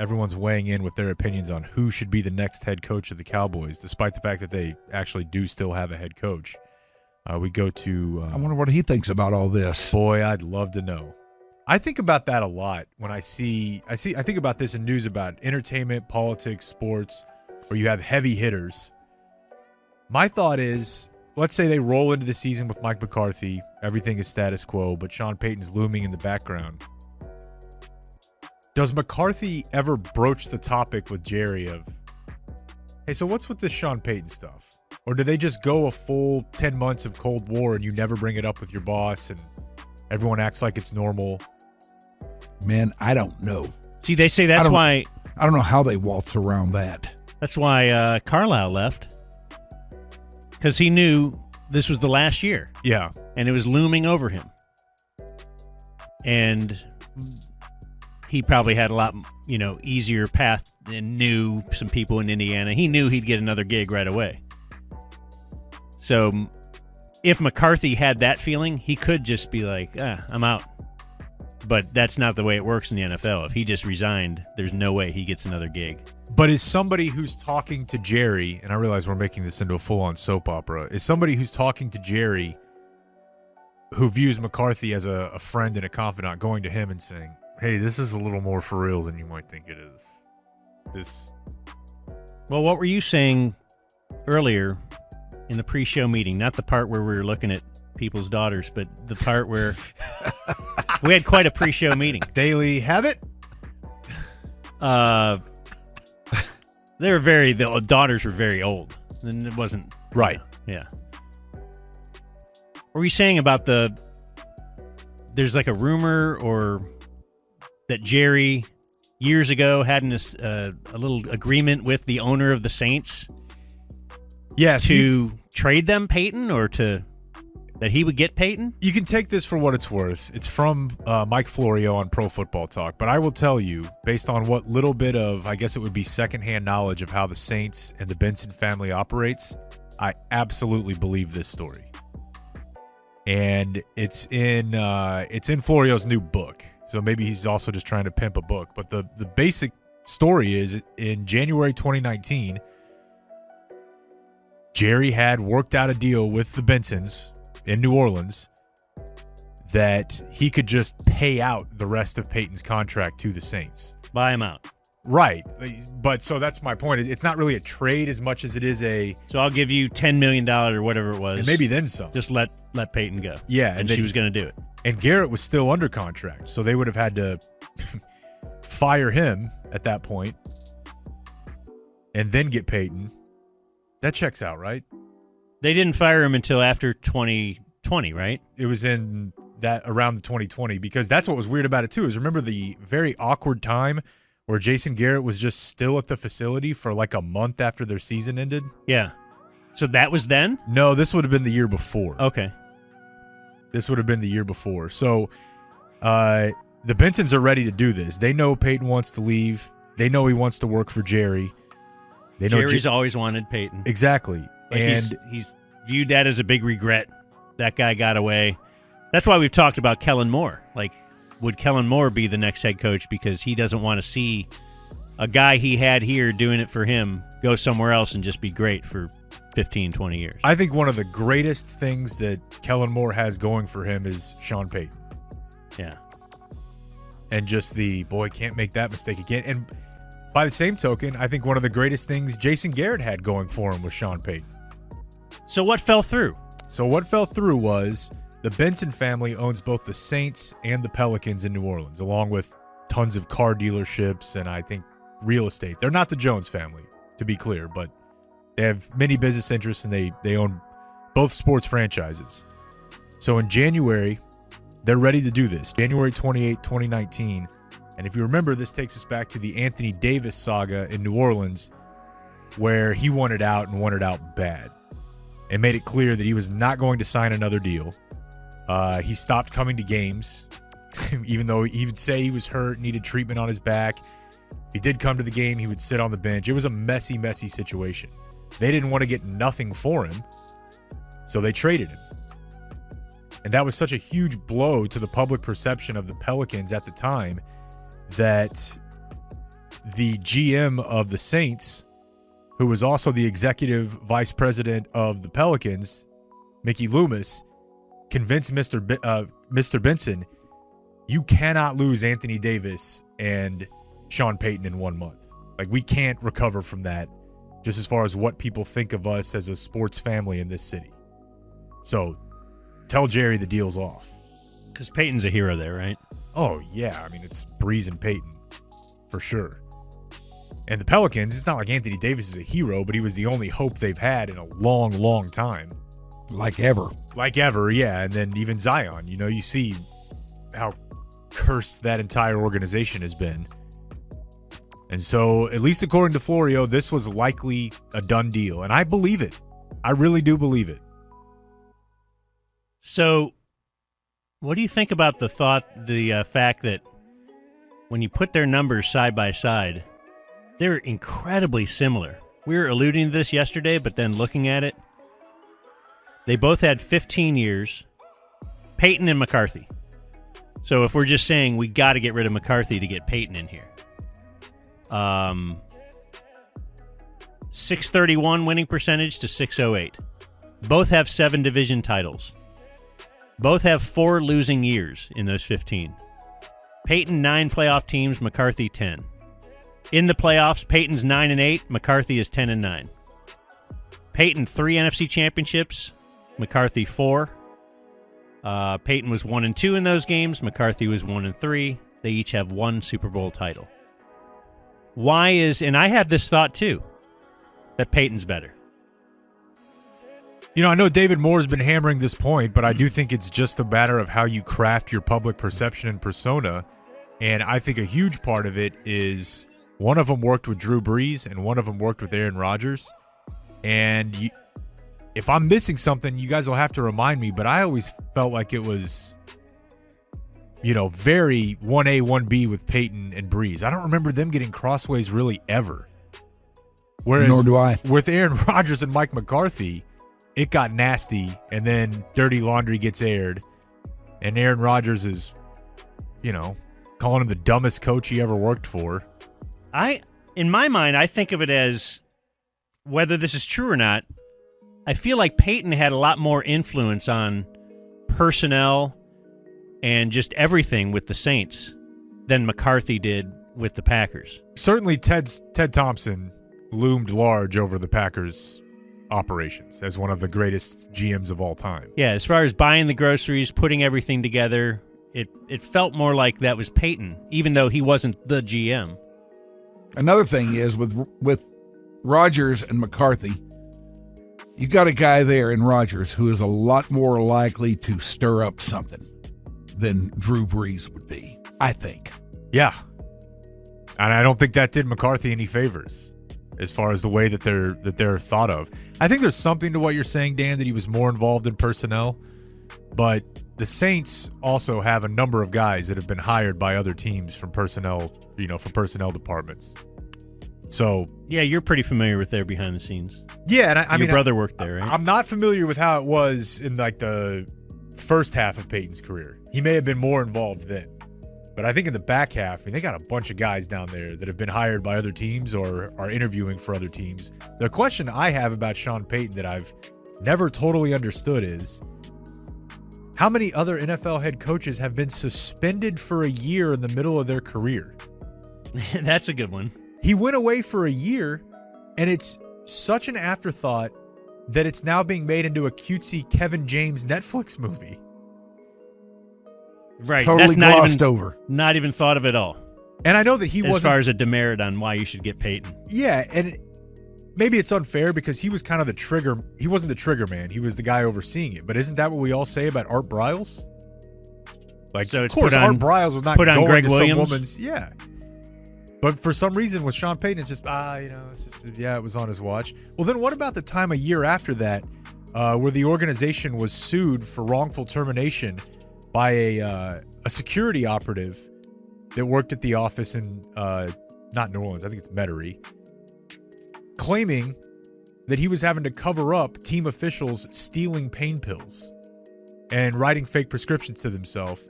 everyone's weighing in with their opinions on who should be the next head coach of the Cowboys, despite the fact that they actually do still have a head coach. Uh, we go to. Uh, I wonder what he thinks about all this. Boy, I'd love to know. I think about that a lot when I see I see I think about this in news about entertainment, politics, sports, where you have heavy hitters. My thought is, let's say they roll into the season with Mike McCarthy, everything is status quo, but Sean Payton's looming in the background. Does McCarthy ever broach the topic with Jerry of, hey, so what's with this Sean Payton stuff? Or do they just go a full 10 months of Cold War and you never bring it up with your boss and everyone acts like it's normal? Man, I don't know. See, they say I that's don't- why I don't know how they waltz around that. that's why uh, Carlisle left because he knew this was the last year Yeah. and it was looming over him, and he probably had a lot you know easier path and knew some people in Indiana. He knew he'd get another gig right away. So if McCarthy had that feeling, he could just be like, ah, "I'm out." But that's not the way it works in the NFL. If he just resigned, there's no way he gets another gig. But is somebody who's talking to Jerry, and I realize we're making this into a full on soap opera, is somebody who's talking to Jerry who views McCarthy as a, a friend and a confidant going to him and saying, Hey, this is a little more for real than you might think it is. This Well, what were you saying earlier in the pre-show meeting? Not the part where we were looking at people's daughters, but the part where we had quite a pre-show meeting. daily habit? Uh, they were very the daughters were very old, and it wasn't Right. Yeah. What were you saying about the? There's like a rumor or that Jerry years ago had an, uh, a little agreement with the owner of the Saints Yes. to you, trade them Payton or to that he would get Payton. you can take this for what it's worth. It's from uh, Mike Florio on Pro Football Talk, but I will tell you, based on what little bit of, I guess it would be secondhand knowledge of how the Saints and the Benson family operates, I absolutely believe this story. And it's in uh, it's in Florio's new book, so maybe he's also just trying to pimp a book. But the the basic story is in January 2019, Jerry had worked out a deal with the Bensons in New Orleans that he could just pay out the rest of Payton's contract to the Saints. Buy him out. Right. But so that's my point. It's not really a trade as much as it is a So I'll give you ten million dollars or whatever it was. and maybe then some. just let let Payton go. Yeah, and, and she was going to do it. And Garrett was still under contract, so they would have had to fire him at that point and then get Payton. That checks out, right? They didn't fire him until after 2020, right? It was in that around the 2020 because that's what was weird about it too. Is remember the very awkward time where Jason Garrett was just still at the facility for like a month after their season ended? Yeah. So that was then. No, this would have been the year before. Okay. This would have been the year before. So uh, the Bensons are ready to do this. They know Payton wants to leave. They know he wants to work for Jerry. They know Jerry's J- always wanted Payton. exactly. Like and he's, he's viewed that as a big regret. That guy got away. That's why we've talked about Kellen Moore. Like, would Kellen Moore be the next head coach because he doesn't want to see a guy he had here doing it for him go somewhere else and just be great for 15, 20 years? I think one of the greatest things that Kellen Moore has going for him is Sean Payton. Yeah. and just the boy can't make that mistake again. And by the same token, I think one of the greatest things Jason Garrett had going for him was Sean Payton. So what fell through? So what fell through was the Benson family owns both the Saints and the Pelicans in New Orleans, along with tons of car dealerships and I think real estate. They're not the Jones family, to be clear, but they have many business interests and they they own both sports franchises. So in January, they're ready to do this. January 28, 2019. And if you remember, this takes us back to the Anthony Davis saga in New Orleans, where he wanted out and wanted out bad and made it clear that he was not going to sign another deal. Uh, he stopped coming to games, even though he would say he was hurt, needed treatment on his back. He did come to the game, he would sit on the bench. It was a messy, messy situation. They didn't want to get nothing for him, so they traded him. And that was such a huge blow to the public perception of the Pelicans at the time that the GM of the Saints, who was also the executive vice president of the Pelicans, Mickey Loomis, convinced Mr. B- uh, Mr. Benson, you cannot lose Anthony Davis and Sean Payton in one month. Like we can't recover from that, just as far as what people think of us as a sports family in this city. So, tell Jerry the deal's off. Because Payton's a hero there, right? Oh yeah, I mean it's Brees and Payton, for sure. And the Pelicans, it's not like Anthony Davis is a hero, but he was the only hope they've had in a long, long time. Like ever. Like ever, yeah. And then even Zion, you know, you see how cursed that entire organization has been. And so, at least according to Florio, this was likely a done deal. And I believe it. I really do believe it. So, what do you think about the thought, the uh, fact that when you put their numbers side by side, they're incredibly similar? We were alluding to this yesterday, but then looking at it, they both had 15 years. Payton and McCarthy. So if we're just saying we got to get rid of McCarthy to get Payton in here, um, 631 winning percentage to 608. Both have seven division titles. Both have four losing years in those 15. Payton nine playoff teams, McCarthy 10. In the playoffs, Payton's 9 and 8, McCarthy is 10 and 9. Payton 3 NFC championships, McCarthy 4. Uh, Payton was 1 and 2 in those games, McCarthy was 1 and 3. They each have one Super Bowl title. Why is and I had this thought too that Payton's better. You know, I know David Moore has been hammering this point, but I do think it's just a matter of how you craft your public perception and persona. And I think a huge part of it is one of them worked with Drew Brees and one of them worked with Aaron Rodgers. And you, if I'm missing something, you guys will have to remind me. But I always felt like it was, you know, very 1A, 1B with Payton and Brees. I don't remember them getting crossways really ever. Whereas Nor do I. with Aaron Rodgers and Mike McCarthy, it got nasty, and then dirty laundry gets aired, and Aaron Rodgers is, you know, calling him the dumbest coach he ever worked for. I in my mind I think of it as whether this is true or not, I feel like Payton had a lot more influence on personnel and just everything with the Saints than McCarthy did with the Packers. Certainly, Ted's, Ted Thompson loomed large over the Packers' operations as one of the greatest GMs of all time. Yeah, as far as buying the groceries, putting everything together, it it felt more like that was Payton, even though he wasn't the GM. Another thing is with with Rodgers and McCarthy, you got a guy there in Rodgers who is a lot more likely to stir up something than Drew Brees would be. I think. Yeah. And I don't think that did McCarthy any favors as far as the way that they're that they're thought of. I think there's something to what you're saying, Dan, that he was more involved in personnel, but the Saints also have a number of guys that have been hired by other teams from personnel, you know, from personnel departments. So Yeah, you're pretty familiar with their behind the scenes. yeah, and I, I Your mean, brother I, worked there, right? I'm not familiar with how it was in like the first half of Payton's career. He may have been more involved then. But I think in the back half, I mean, they got a bunch of guys down there that have been hired by other teams or are interviewing for other teams. The question I have about Sean Payton that I've never totally understood is how many other NFL head coaches have been suspended for a year in the middle of their career? That's a good one. He went away for a year, and it's such an afterthought that it's now being made into a cutesy Kevin James Netflix movie. Right. Totally That's not glossed even, over. not even thought of at all. And I know that he as wasn't. far as a demerit on why you should get Payton. yeah, and it- maybe it's unfair because he was kind of the trigger. He wasn't the trigger man. He was the guy overseeing it. But isn't that what we all say about Art Briles? Like, So of course, put Art Briles was not put on Gregg to Williams? some woman's. Yeah. But for some reason, with Sean Payton, it's just ah, you know, it's just yeah, it was on his watch. Well, then what about the time a year after that, uh, where the organization was sued for wrongful termination by a uh, a security operative that worked at the office in uh, not New Orleans, I think it's Metairie, claiming that he was having to cover up team officials stealing pain pills and writing fake prescriptions to themselves.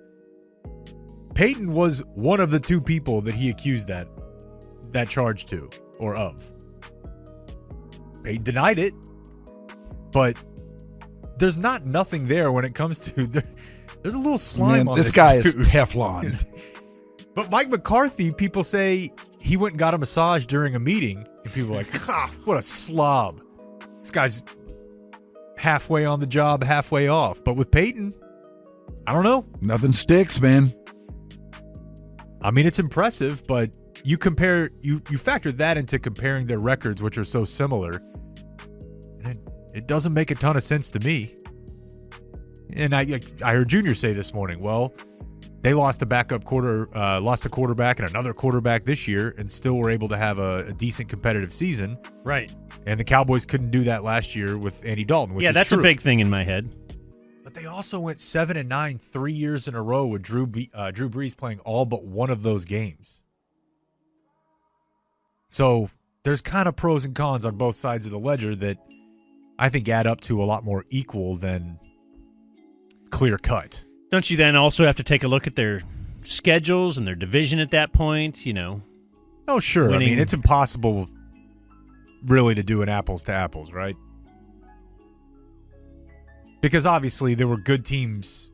Peyton was one of the two people that he accused that. That charge to or of. Payton denied it, but there's not nothing there when it comes to there, there's a little slime Man, on this this guy is. Teflon. But Mike McCarthy, people say he went and got a massage during a meeting, and people are like, ah, what a slob. This guy's halfway on the job, halfway off. But with Payton, I don't know. Nothing sticks, man. I mean, it's impressive, but you compare you you factor that into comparing their records, which are so similar, and it, it doesn't make a ton of sense to me. And I I heard Junior say this morning, well, they lost a backup quarter, uh, lost a quarterback and another quarterback this year, and still were able to have a, a decent competitive season. Right. And the Cowboys couldn't do that last year with Andy Dalton, which yeah, is that's true. a big thing in my head. But they also went seven and nine three years in a row with Drew Be- uh, Drew Brees playing all but one of those games. So there's kind of pros and cons on both sides of the ledger that I think add up to a lot more equal than clear cut. Don't you then also have to take a look at their schedules and their division at that point? You know, Oh sure, I mean it's impossible really to do an apples to apples, right? Because obviously there were good teams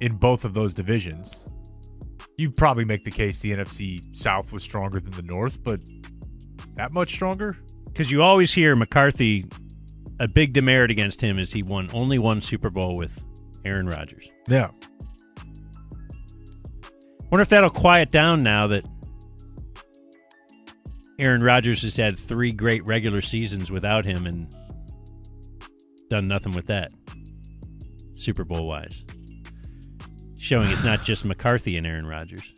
in both of those divisions. You'd probably make the case the NFC South was stronger than the North, but that much stronger? because you always hear McCarthy. A big demerit against him is he won only one Super Bowl with Aaron Rodgers. Yeah. Wonder if that'll quiet down now that Aaron Rodgers has had three great regular seasons without him and done nothing with that, Super Bowl wise. Showing it's not just McCarthy and Aaron Rodgers.